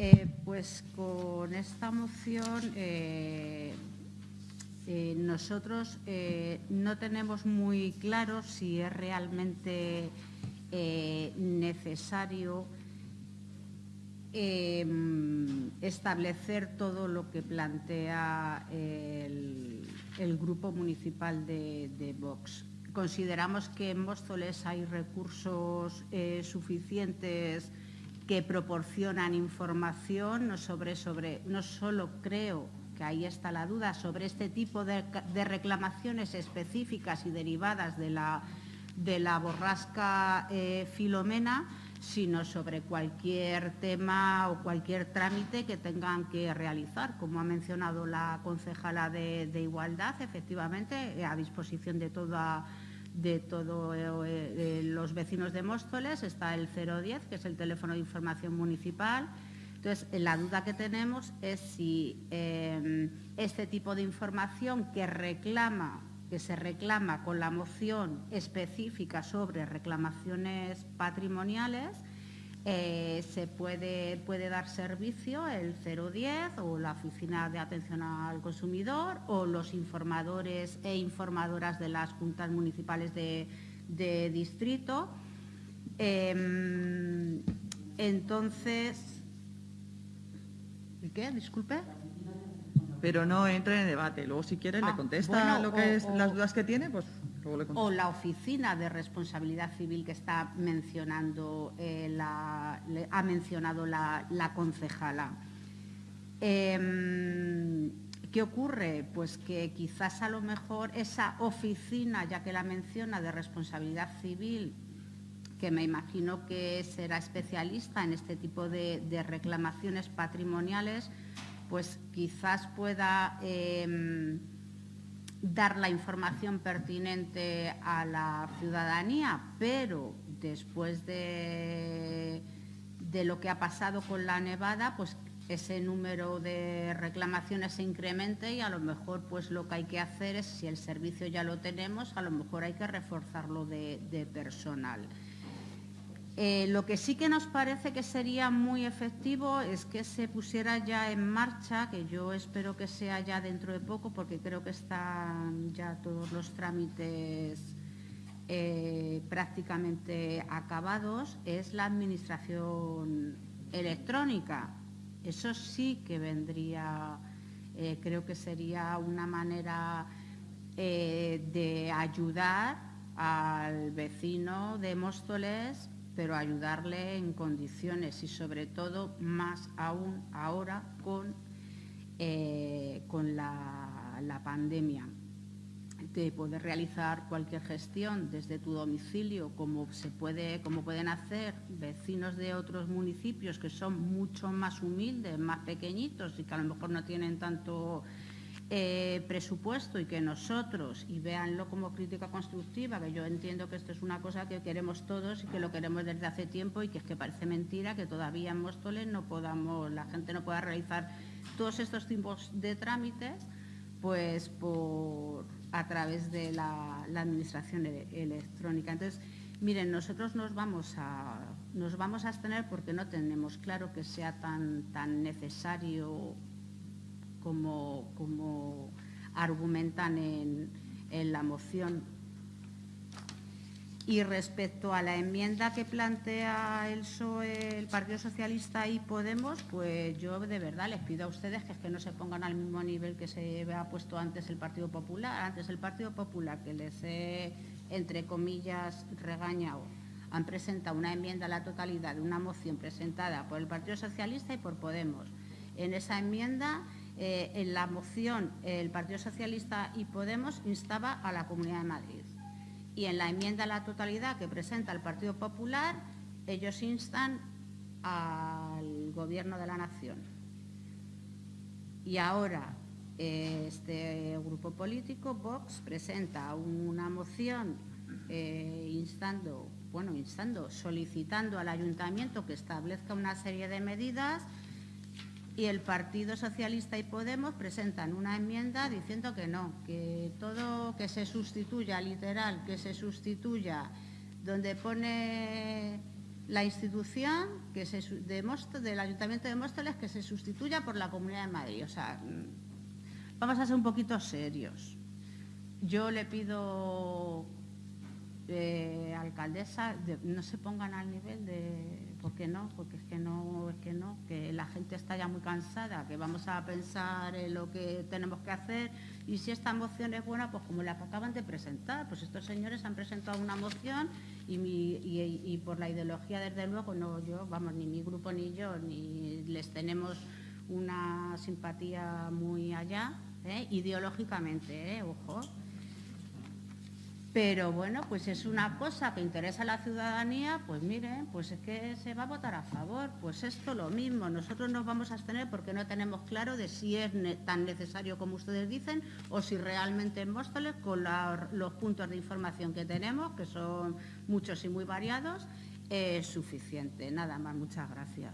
Eh, pues con esta moción eh, eh, nosotros no tenemos muy claro si es realmente necesario establecer todo lo que plantea el, Grupo Municipal de, Vox. Consideramos que en Móstoles hay recursos suficientes que proporcionan información, no, sobre, sobre, no solo creo que ahí está la duda, sobre este tipo de, reclamaciones específicas y derivadas de la, de la borrasca eh, Filomena, sino sobre cualquier tema o cualquier trámite que tengan que realizar. Como ha mencionado la concejala de, de Igualdad, efectivamente, a disposición de toda de todos eh, eh, los vecinos de Móstoles, está el 010, que es el teléfono de información municipal. Entonces, la duda que tenemos es si eh, este tipo de información que reclama, que se reclama con la moción específica sobre reclamaciones patrimoniales, eh, se puede, puede dar servicio el 010 o la Oficina de Atención al Consumidor o los informadores e informadoras de las juntas municipales de, distrito. Em, entonces, ¿y qué? Disculpe. Pero no entra en debate. Luego, si quiere, le ah, contesta lo que es las dudas que tiene, pues o la oficina de responsabilidad civil que está mencionando eh, ha mencionado la, concejala. Em, ¿Qué ocurre? Pues que quizás a lo mejor esa oficina, ya que la menciona, de responsabilidad civil, que me imagino que será especialista en este tipo de, reclamaciones patrimoniales, pues quizás pueda em, dar la información pertinente a la ciudadanía, pero después de, de lo que ha pasado con la nevada, pues ese número de reclamaciones se incremente y a lo mejor pues lo que hay que hacer es, si el servicio ya lo tenemos, a lo mejor hay que reforzarlo de personal. Eh, lo que sí que nos parece que sería muy efectivo es que se pusiera ya en marcha, que yo espero que sea ya dentro de poco, porque creo que están ya todos los trámites eh, prácticamente acabados, es la administración electrónica. Eso sí que vendría, eh, creo que sería una manera de ayudar al vecino de Móstoles pero ayudarle en condiciones y sobre todo más aún ahora con, eh, con la, la pandemia de poder realizar cualquier gestión desde tu domicilio, como se puede, como pueden hacer vecinos de otros municipios que son mucho más humildes, más pequeñitos y que a lo mejor no tienen tanto eh, presupuesto y que nosotros, y véanlo como crítica constructiva, que yo entiendo que esto es una cosa que queremos todos y que lo queremos desde hace tiempo y que es que parece mentira que todavía en Móstoles no podamos, la gente no pueda realizar todos estos tipos de trámites, pues por, a través de la, administración electrónica. Entonces, miren, nosotros nos vamos a nos vamos a abstener porque no tenemos claro que sea tan, tan necesario como, argumentan en, la moción. Y respecto a la enmienda que plantea el PSOE, el Partido Socialista y Podemos, pues yo de verdad les pido a ustedes que, es que no se pongan al mismo nivel que se ha puesto antes el Partido Popular. Antes el Partido Popular, que les he, entre comillas, regañado, han presentado una enmienda a la totalidad de una moción presentada por el Partido Socialista y por Podemos. En esa enmienda eh, en la moción el Partido Socialista y Podemos instaba a la Comunidad de Madrid. Y en la enmienda a la totalidad que presenta el Partido Popular, ellos instan al Gobierno de la Nación. Y ahora este grupo político, Vox, presenta una moción eh, instando, bueno, instando, solicitando al ayuntamiento que establezca una serie de medidas y el Partido Socialista y Podemos presentan una enmienda diciendo que no, que todo que se sustituya, literal, que se sustituya donde pone la institución que se, de del Ayuntamiento de Móstoles que se sustituya por la Comunidad de Madrid. O sea, mm, vamos a ser un poquito serios. Yo le pido, eh, alcaldesa, no se pongan al nivel de... ¿Por qué no? Porque es que no, es que no, gente está ya muy cansada, que vamos a pensar en lo que tenemos que hacer y si esta moción es buena, pues como la que acaban de presentar, pues estos señores han presentado una moción y, por la ideología, desde luego, no yo, vamos, ni mi grupo ni yo, ni les tenemos una simpatía muy allá, ¿eh? ideológicamente, ¿eh? ojo. Pero bueno, pues es una cosa que interesa a la ciudadanía, pues miren, pues es que se va a votar a favor. Pues esto lo mismo, nosotros nos vamos a abstener porque no tenemos claro de si es tan necesario como ustedes dicen o si realmente en Móstoles, con los puntos de información que tenemos, que son muchos y muy variados, es suficiente. Nada más, muchas gracias.